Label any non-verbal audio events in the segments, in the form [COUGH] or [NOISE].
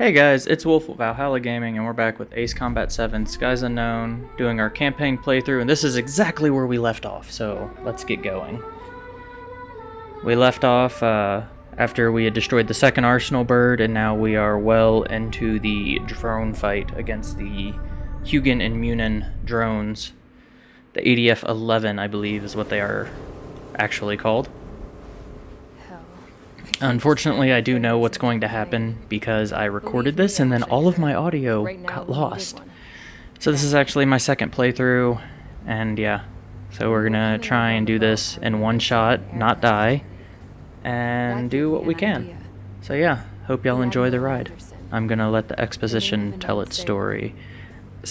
Hey guys, it's Wolf of Valhalla Gaming, and we're back with Ace Combat 7 Skies Unknown, doing our campaign playthrough, and this is exactly where we left off, so let's get going. We left off uh, after we had destroyed the second Arsenal bird, and now we are well into the drone fight against the Hugin and Munin drones. The ADF-11, I believe, is what they are actually called. Unfortunately, I do know what's going to happen because I recorded this and then all of my audio got lost. So this is actually my second playthrough, and yeah. So we're gonna try and do this in one shot, not die, and do what we can. So yeah, hope y'all enjoy the ride. I'm gonna let the exposition tell its story.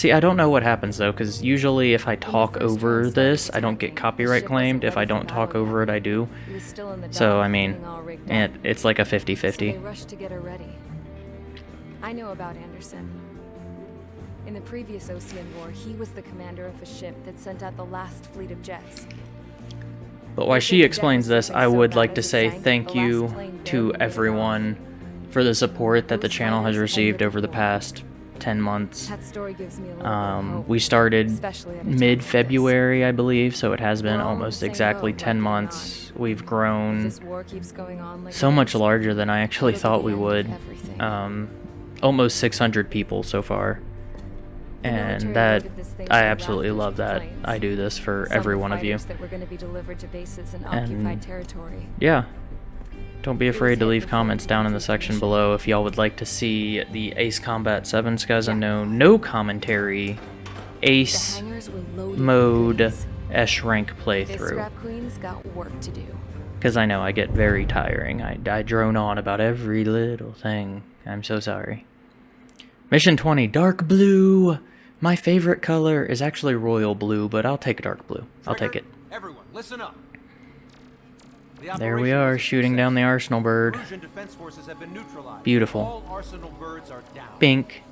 See, I don't know what happens though, because usually if I talk over this, I don't get copyright claimed. If I don't talk over it, I do. So, I mean, it, it's like a 50-50. I know about Andersen. In the previous Osean War, he was the commander of a ship that sent out the last fleet of jets. But while she explains this, I would like to say thank you to everyone for the support that the channel has received over the past 10 months. Um, we started mid-February, I believe, so it has been almost exactly 10 months. We've grown so much larger than I actually thought we would. Um, almost 600 people so far. And that, I absolutely love that I do this for every one of you. And, yeah, don't be afraid to leave comments down in the section below if y'all would like to see the Ace Combat 7 Skies Unknown no commentary Ace mode S rank playthrough. Because I know I get very tiring. I, I drone on about every little thing. I'm so sorry. Mission 20, Dark Blue! My favorite color is actually Royal Blue, but I'll take dark blue. I'll take it. Everyone, listen up. There we are, shooting down the Arsenal bird. Beautiful. Pink.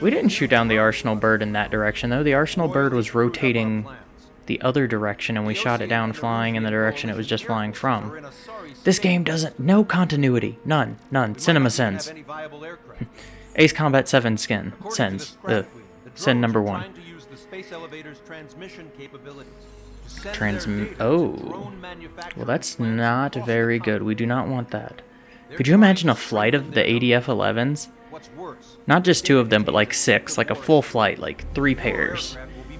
We didn't shoot down the Arsenal bird in that direction, though. The Arsenal bird was rotating the other direction, and we shot it down flying in the direction it was just flying from. This game doesn't... No continuity. None. None. Cinema sends. [LAUGHS] Ace Combat 7 skin. Sends. Ugh. Send number one. Transmit. Oh. Well, that's not very good. We do not want that. Could you imagine a flight of the ADF-11s? Not just two of them, but like six. Like a full flight, like three pairs.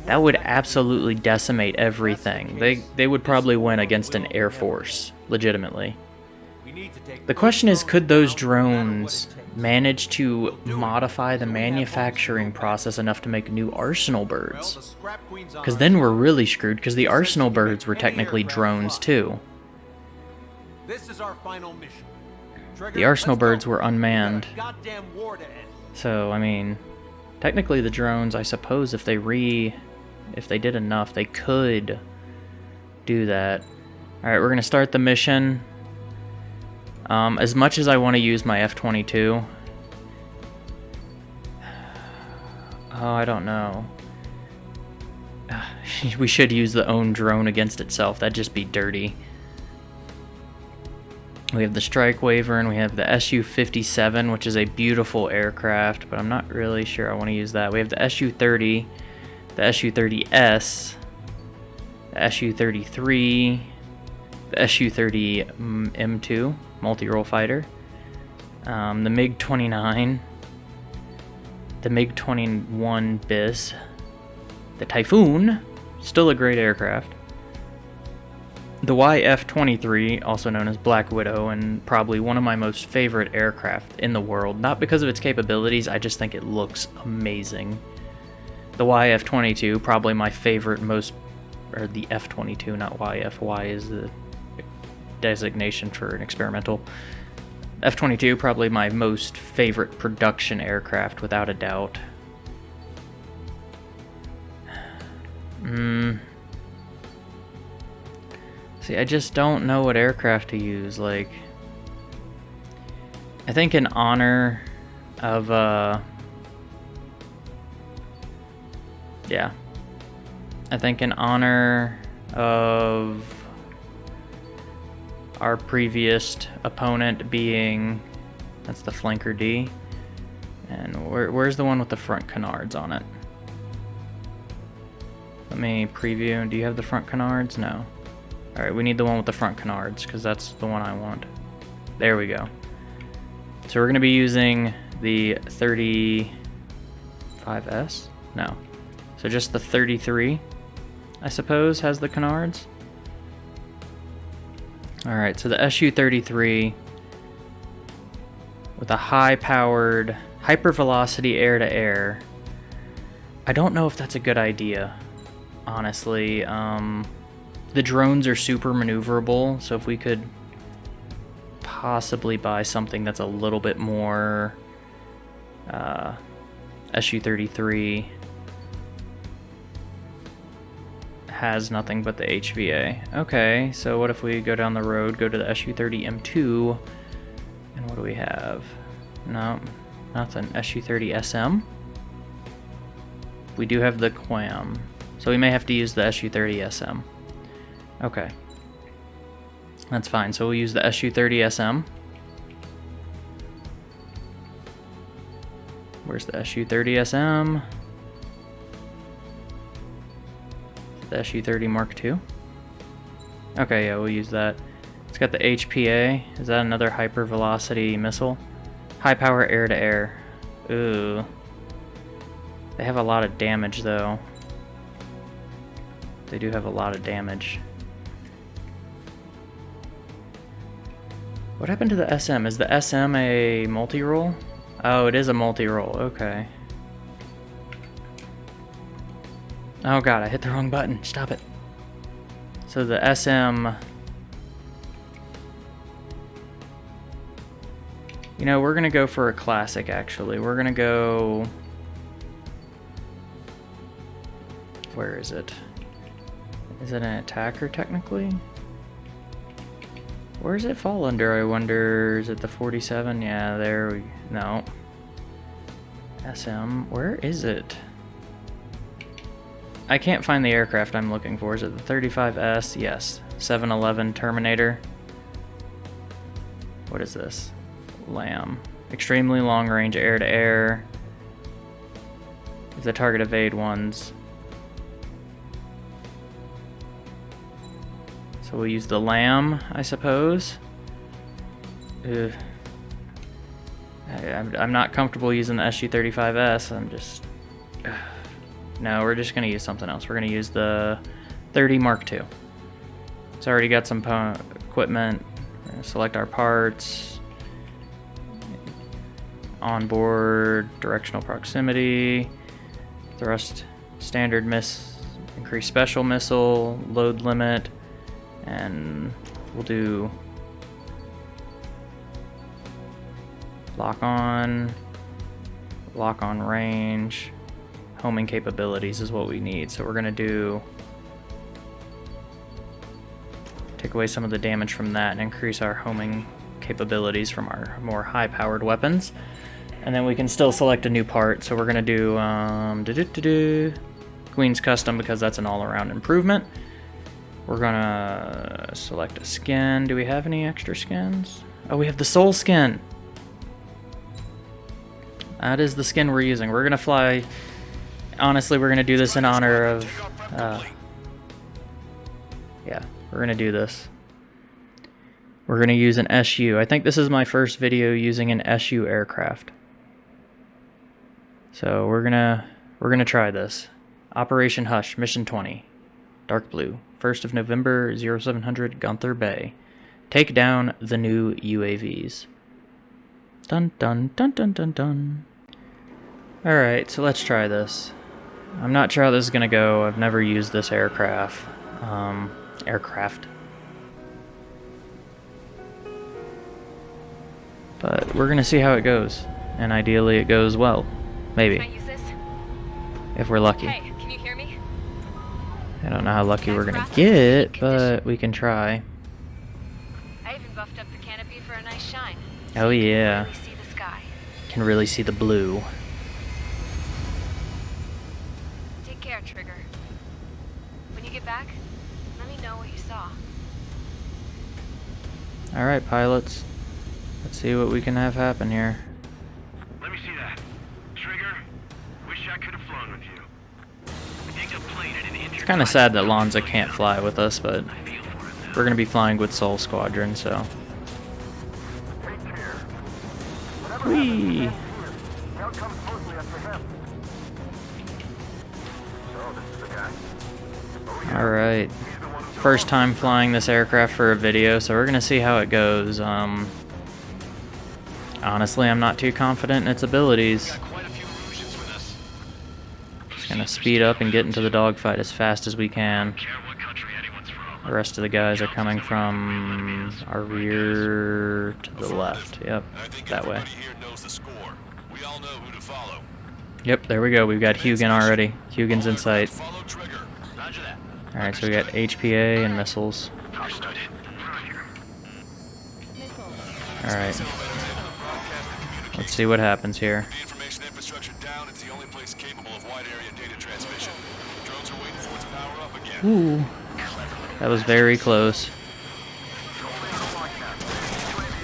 That would absolutely decimate everything. They, they would probably win against an Air Force, legitimately. The question is, could those drones manage to modify the manufacturing process enough to make new Arsenal birds. Because then we're really screwed, because the Arsenal birds were technically drones too. The Arsenal birds were unmanned. So, I mean, technically the drones, I suppose if they re... if they did enough, they could do that. Alright, we're going to start the mission. Um, as much as I want to use my F-22... Oh, I don't know. [SIGHS] we should use the own drone against itself. That'd just be dirty. We have the Strike Wyvern and we have the Su-57, which is a beautiful aircraft, but I'm not really sure I want to use that. We have the Su-30, the Su-30S, the Su-33, the Su-30M2, mm, multi-role fighter, um, the MiG-29, the MiG-21 BIS, the Typhoon, still a great aircraft, the YF-23, also known as Black Widow, and probably one of my most favorite aircraft in the world. Not because of its capabilities, I just think it looks amazing. The YF-22, probably my favorite, most, or the F-22, not YF. Y is the designation for an experimental. F-22, probably my most favorite production aircraft, without a doubt. Hmm. See, I just don't know what aircraft to use, like... I think in honor of, uh... Yeah. I think in honor of our previous opponent being That's the Flanker D. And where, where's the one with the front canards on it? Let me preview. Do you have the front canards? No. Alright, we need the one with the front canards, because that's the one I want. There we go. So we're going to be using the 35S? No. So just the 33, I suppose, has the canards. Alright, so the SU-33 with a high-powered hypervelocity air-to-air. I don't know if that's a good idea, honestly. Um, the drones are super maneuverable, so if we could possibly buy something that's a little bit more uh, SU-33 has nothing but the HVA. Okay, so what if we go down the road, go to the SU-30M2, and what do we have? No, nothing. SU-30SM. We do have the QAAM, so we may have to use the SU-30SM. Okay. That's fine, so we'll use the SU-30SM. Where's the SU-30SM? The SU-30 Mark II? Okay, yeah, we'll use that. It's got the HPA. Is that another hypervelocity missile? High power air-to-air. -air. Ooh. They have a lot of damage, though. They do have a lot of damage. What happened to the SM? Is the SM a multi-role? Oh, it is a multi-role. Okay. Oh god, I hit the wrong button. Stop it. So the SM... You know, we're going to go for a classic, actually. We're going to go... Where is it? Is it an attacker, technically? Where does it fall under, I wonder? Is it the 47? Yeah, there we... No. SM. Where is it? I can't find the aircraft I'm looking for. Is it the 35S? Yes. 711 Terminator. What is this? Lamb. Extremely long range air-to-air. -air. the target evade ones. So we'll use the lamb, I suppose. Ugh. I, am not comfortable using the SU-35S. I'm just... Ugh. No, we're just going to use something else. We're going to use the 30 Mark II. It's already got some equipment. select our parts. Onboard, directional proximity, thrust standard miss, increase special missile, load limit, and we'll do lock on, lock on range, homing capabilities is what we need. So we're gonna do, take away some of the damage from that and increase our homing capabilities from our more high powered weapons. And then we can still select a new part. So we're gonna do um, doo -doo -doo Queen's Custom because that's an all around improvement. We're gonna select a skin. Do we have any extra skins? Oh, we have the Sol skin. That is the skin we're using. We're gonna fly. Honestly, we're gonna do this in honor of. Uh, yeah, we're gonna do this. We're gonna use an SU. I think this is my first video using an SU aircraft. So we're gonna we're gonna try this. Operation Hush, Mission 20. Dark blue. 1st of November, 0700 Gunther Bay. Take down the new UAVs. Dun dun dun dun dun dun. Alright, so let's try this. I'm not sure how this is gonna go. I've never used this aircraft. Um, aircraft. But we're gonna see how it goes. And ideally it goes well. Maybe. If we're lucky. Hey. I don't know how lucky we're gonna get, but we can try. I even buffed up the canopy for a nice shine. Oh yeah. Can really see the blue. Take care, Trigger. When you get back, let me know what you saw. Alright, pilots. Let's see what we can have happen here. Let me see that. Trigger, wish I could have flown with you. Take a plane at an It's kind of sad that Lonza can't fly with us, but we're going to be flying with Sol Squadron, so. Whee! Alright. First time flying this aircraft for a video, so we're going to see how it goes. Um, honestly, I'm not too confident in its abilities. Quite a few illusions with us. Just going to speed up and get into the dogfight as fast as we can. Care what country anyone's from. The rest of the guys are coming from our rear to the left. Yep, that way. everybody here knows the score. We all know who to follow. Yep, there we go. We've got Hugin already. Hugin's in sight. Follow trigger. Roger that. Alright, so we got HPA and missiles. Alright, let's see what happens here. The information infrastructure down. It's the only place capable of wide area data transmission. Drones are waiting for it to power up again. Ooh, that was very close.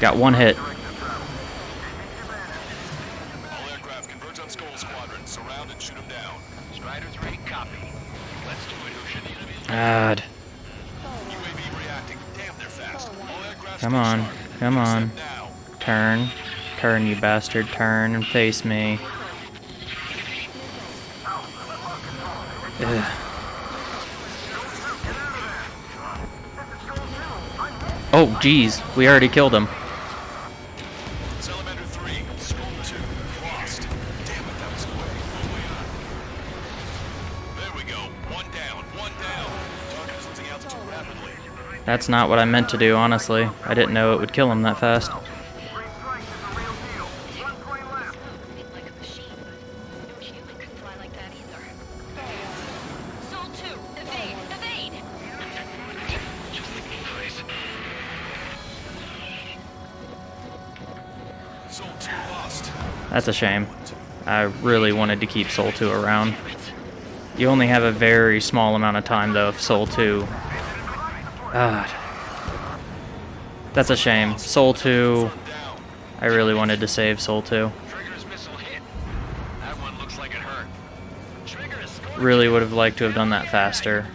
Got one hit. All aircraft converge on Skull Squadron. Surround and shoot them down. Strider 3, copy. Let's do it. Who should the enemy God. Come on, come on. Turn. Turn, you bastard. Turn and face me. Ugh. Oh, jeez. We already killed him. That's not what I meant to do, honestly. I didn't know it would kill him that fast. It's like a machine. No human could fly like that either. Sol 2, evade, evade! Just the place. Sol 2 lost. That's a shame. I really wanted to keep Sol 2 around. You only have a very small amount of time, though, of Sol 2. God. That's a shame. Sol 2, I really wanted to save Sol 2. Trigger's missile hit. That one looks like it hurt. Trigger is scoring. Really would have liked to have done that faster.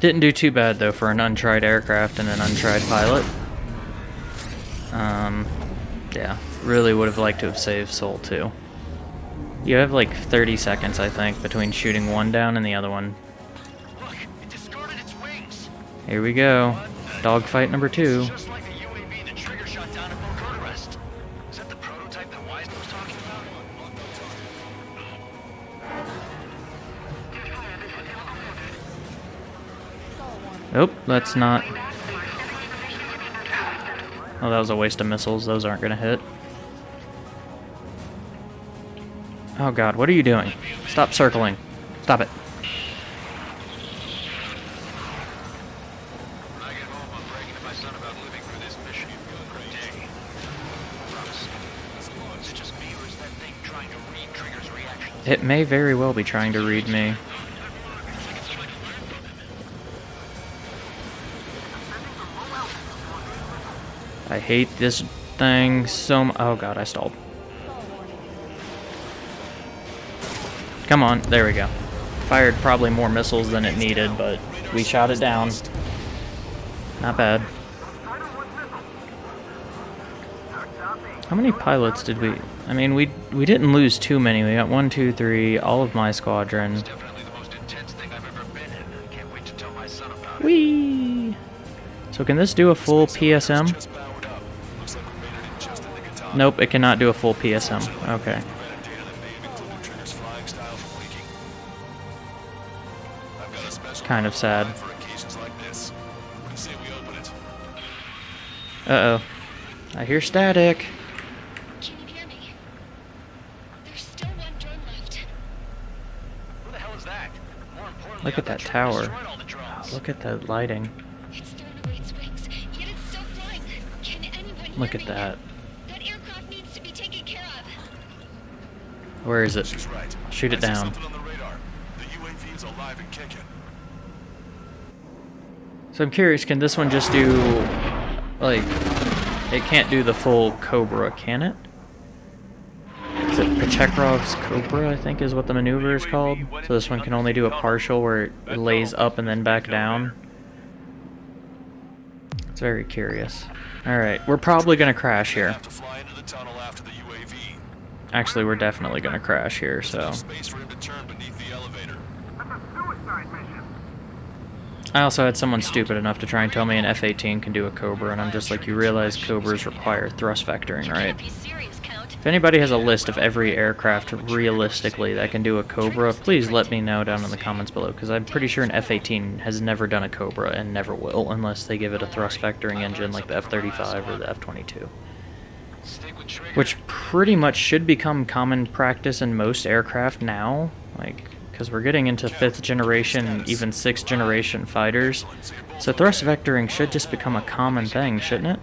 Didn't do too bad, though, for an untried aircraft and an untried pilot. Um, yeah. Really would have liked to have saved Sol 2. You have like 30 seconds, I think, between shooting one down and the other one. Look, it discarded its wings. Here we go. Dogfight number two. Like the UAV that Trigger shot down at Bocoda Rest. Is that the prototype that Wiseman was talking about? Nope, that's not. Oh, that was a waste of missiles. Those aren't gonna hit. Oh god, what are you doing? Stop circling. Stop it. It may very well be trying to read me. I hate this thing so much. Oh god, I stalled. Come on, there we go. Fired probably more missiles than it needed, but we shot it down. Not bad. How many pilots did we... I mean, we we didn't lose too many. We got one, two, three, all of my squadron. Definitely the most intense thing I've ever been in. I can't wait to tell my son about it. Whee! So can this do a full PSM? Just powered up. Looks like we made it in just in nick of time. Nope, it cannot do a full PSM. Okay. Kind of sad. for occasions like this. What do you say we open it? Uh-oh. I hear static. Can you hear me? There's still one drone left. Who the hell is that? More importantly, Look at that tower. destroyed all the drones. Ah, look at the lighting. It's thrown away its wings, yet it's still flying. Can anyone Look hear at me? that. That aircraft needs to be taken care of. Where is it? She's right. Shoot it see down. something on the radar. The UAV is alive and kicking. So I'm curious, can this one just do, like, it can't do the full Cobra, can it? Is it Pugachev's Cobra, I think is what the maneuver is called? So this one can only do a partial where it lays up and then back down? It's very curious. Alright, we're probably gonna crash here. Have to the UAV. Actually, we're definitely gonna crash here, so... Space for him to turn beneath the elevator. I also had someone stupid enough to try and tell me an F-18 can do a Cobra, and I'm just like, you realize Cobras require thrust vectoring, right? Can't be serious, Count. If anybody has a list of every aircraft realistically that can do a Cobra, please let me know down in the comments below, because I'm pretty sure an F-18 has never done a Cobra and never will, unless they give it a thrust vectoring engine like the F-35 or the F-22. Stick with trigger. Which pretty much should become common practice in most aircraft now, like, because we're getting into fifth generation, even sixth generation fighters. So thrust vectoring should just become a common thing, shouldn't it?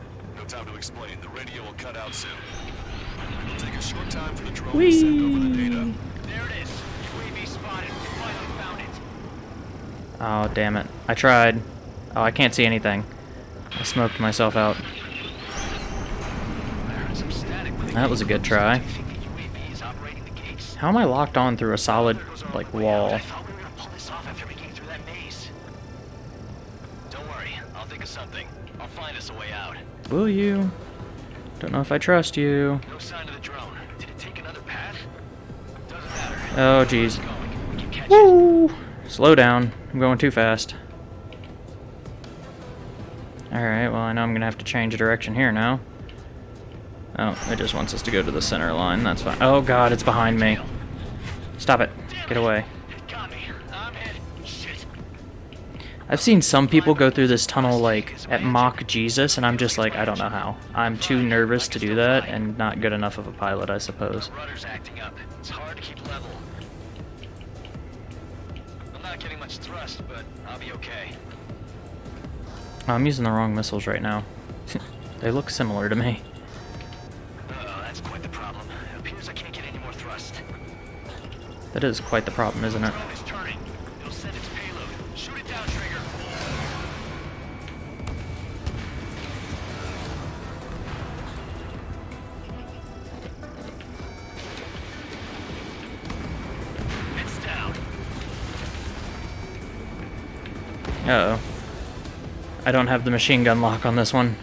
Oh, damn it. I tried. Oh, I can't see anything. I smoked myself out. That was a good try. I think the UAV is operating the gates. How am I locked on through a solid, like, wall? I thought we were gonna pull this off after we came through that maze. Don't worry, I'll think of something. I'll find us a way out. Will you? Don't know if I trust you. No sign of the drone. Did it take another path? Doesn't matter. Oh, jeez. Going. We can catch it. Woo! Slow down. I'm going too fast. Alright, well, I know I'm gonna have to change direction here now. Oh, it just wants us to go to the center line. That's fine. Oh, God, it's behind me. Stop it. Get away. It got me. I'm hit. Shit. I've seen some people go through this tunnel, like, at mock Jesus, and I'm just like, I don't know how. I'm too nervous to do that, and not good enough of a pilot, I suppose. The rudder's acting up. It's hard to keep level. I'm not getting much thrust, but I'll be okay. I'm using the wrong missiles right now. [LAUGHS] they look similar to me. That is quite the problem, isn't it? Drone is turning. It'll send its payload. Shoot it down, Trigger. It's down. Uh oh I don't have the machine gun lock on this one.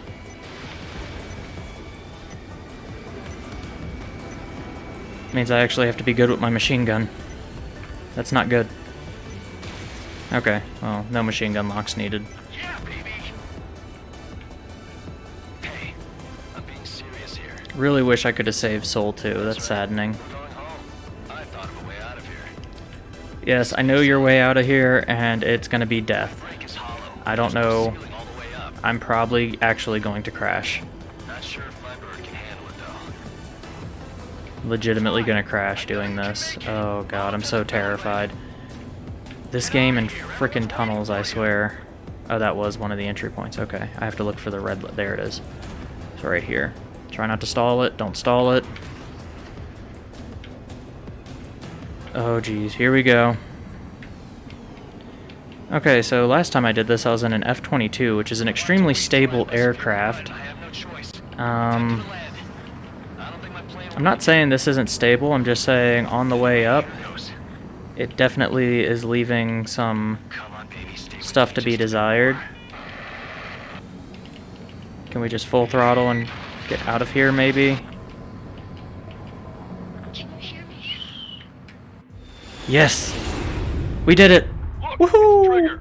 Means I actually have to be good with my machine gun. That's not good. Okay, well, no machine gun locks needed. Yeah. Hey, I'm being serious here. Really wish I could have saved Soul too. That's saddening. We're going home. I of a way out of here. Yes, I know your way out of here, and it's gonna be death. Break is hollow. I don't know. Ceiling all the way up. I'm probably actually going to crash. Legitimately gonna crash doing this. Oh god, I'm so terrified. This game and frickin' tunnels, I swear. Oh, that was one of the entry points. Okay, I have to look for the red. There it is. It's right here. Try not to stall it. Don't stall it. Oh geez, here we go. Okay, so last time I did this, I was in an F-22, which is an extremely stable aircraft. I have no choice. Um, Land. I don't think my plan I'm not saying this isn't stable, I'm just saying on the way up, it definitely is leaving some Come on, baby. Stay with stuff to be desired. Can we just full throttle and get out of here, maybe? Can you hear me? Yes! We did it! Woohoo!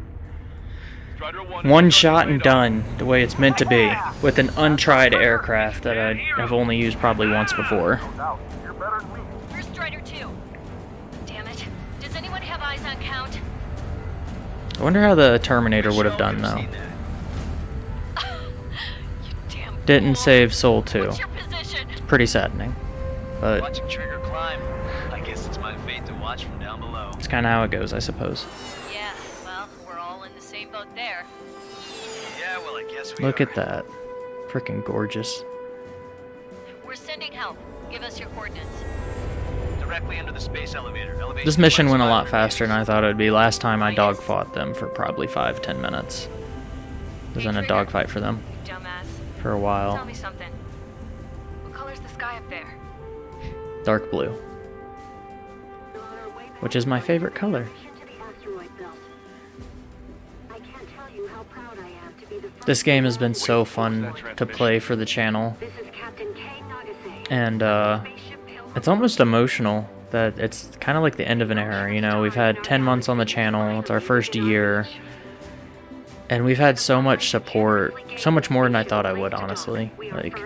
One shot and done, the way it's meant to be, with an untried aircraft that I have only used probably once before. Where's Strider 2? Damn it. Does anyone have eyes on Count? I wonder how the Terminator would have done, though. [LAUGHS] Didn't save Sol 2. What's your position? Pretty saddening. But Watching Trigger climb. I guess it's my fate to watch from down below. it's kind of how it goes, I suppose. Yeah, well, I guess we Look are. at that. Freaking gorgeous. We're sending help. Give us your coordinates. Directly under the space elevator. Elevation This mission went a five lot meters. faster than I thought it would be last time I dogfought them for probably five, ten minutes. was in a dogfight for them dumbass. for a while. Tell me something. What color's the sky up there? Dark blue, which is my favorite color. This game has been so fun to play for the channel, and uh, it's almost emotional that it's kind of like the end of an era. You know, we've had 10 months on the channel, it's our first year, and we've had so much support, so much more than I thought I would, honestly. Like,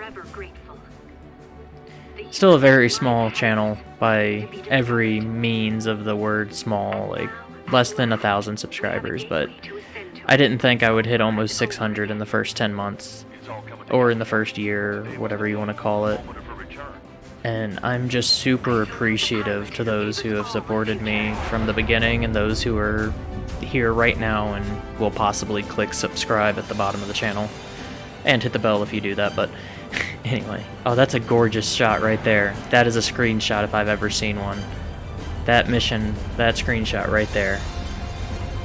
still a very small channel by every means of the word small, like less than a thousand subscribers, but I didn't think I would hit almost 600 in the first 10 months, or in the first year, whatever you want to call it. And I'm just super appreciative to those who have supported me from the beginning and those who are here right now and will possibly click subscribe at the bottom of the channel. And hit the bell if you do that, but [LAUGHS] anyway. Oh, that's a gorgeous shot right there. That is a screenshot if I've ever seen one. That mission, that screenshot right there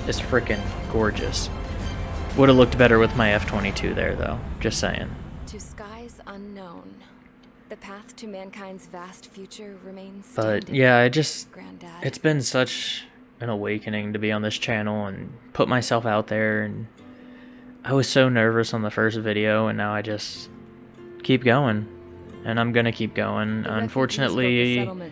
is freaking gorgeous. Would have looked better with my F-22 there, though. Just saying. To skies unknown, the path to mankind's vast future remains But yeah, I just Granddad. it's been such an awakening to be on this channel and put myself out there and I was so nervous on the first video and now I just keep going and I'm gonna keep going. The a Unfortunately, the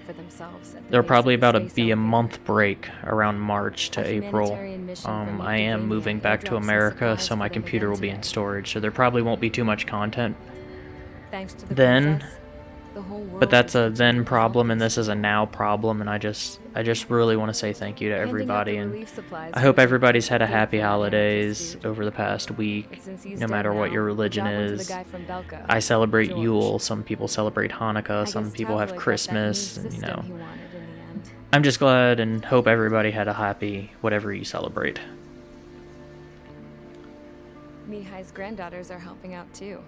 there'll probably about to be a month break around March to April. Um, I am moving back to America, so my computer will be in storage, so there probably won't be too much content. Thanks to the then- princess, the whole world But that's a then problem, and this is a now problem, and I just, I just really want to say thank you to Handing out the everybody, and I hope everybody's had a happy holidays over the past week, But since he's no matter what your religion that one to the is. guy from Belka, I celebrate Yule, some people celebrate Hanukkah, some people have Tabloid got that new Christmas, and, you know. he wanted in the end. I'm just glad and hope everybody had a happy whatever you celebrate. Mihaly's granddaughters are helping out too.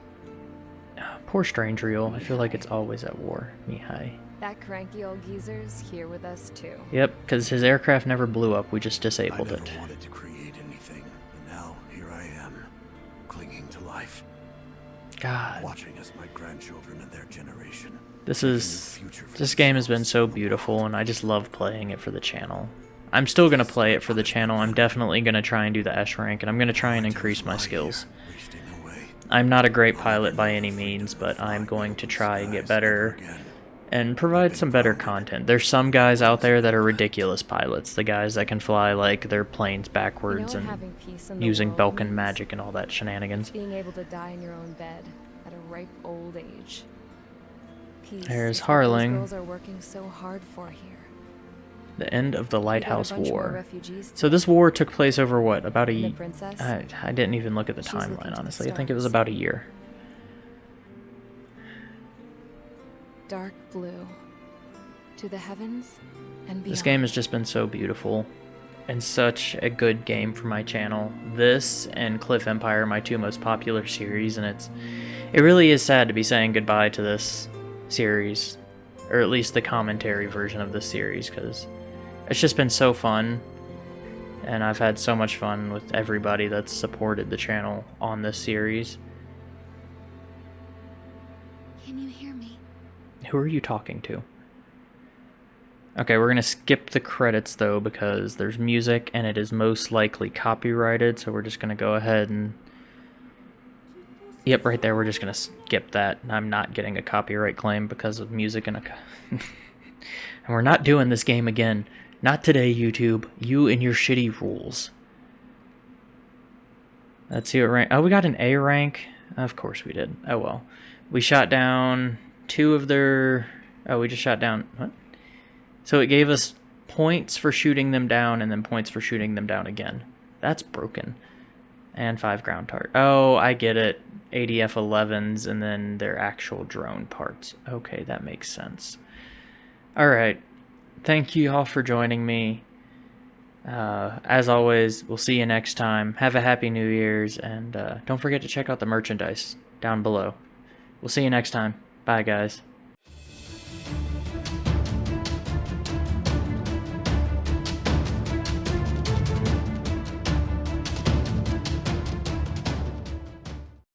Poor Strangereal, I feel like it's always at war, Mihaly. That cranky old geezer's here with us too. Yep, because his aircraft never blew up, we just disabled I disabled never it. wanted to create anything, and now here I am, clinging to life, God, watching as my grandchildren and their generation. this make a new is this game has been so beautiful, and I just love playing it for the channel. I'm still gonna play it for the channel. I'm definitely gonna try and do the S rank, and I'm gonna try and increase my skills. I'm not a great pilot by any means, but I'm going to try and get better and provide some better content. There's some guys out there that are ridiculous pilots, the guys that can fly like their planes You know backwards and having peace in the using Belkan magic and all that shenanigans. Being able to die in your own bed at a ripe old age. Peace There's is what those Harling. girls are working so hard for here. The end of the We got a Lighthouse War. So this war took place over what? About a And the ye- princess? I, I didn't even look at the timeline, honestly. I think it was about a year. dark blue. To the heavens and beyond. This game has just been so beautiful and such a good game for my channel. This and Cliff Empire are my two most popular series, and it's it really is sad to be saying goodbye to this series, or at least the commentary version of this series, because it's just been so fun, and I've had so much fun with everybody that's supported the channel on this series. Can you hear me? Who are you talking to? Okay, we're gonna skip the credits though because there's music and it is most likely copyrighted, so we're just gonna go ahead and. Yep, right there, we're just gonna skip that. I'm not getting a copyright claim because of music and a. [LAUGHS] And we're not doing this game again. Not today, YouTube. You and your shitty rules. Let's see what rank. Oh, we got an A rank. Of course we did. Oh well. We shot down two of their. Oh, we just shot down. What? So it gave us points for shooting them down and then points for shooting them down again. That's broken. And five ground target. Oh, I get it. ADF 11s and then their actual drone parts. Okay, that makes sense. Alright. Thank you all for joining me. Uh, as always, we'll see you next time. Have a happy New Year's, and uh, don't forget to check out the merchandise down below. We'll see you next time. Bye, guys.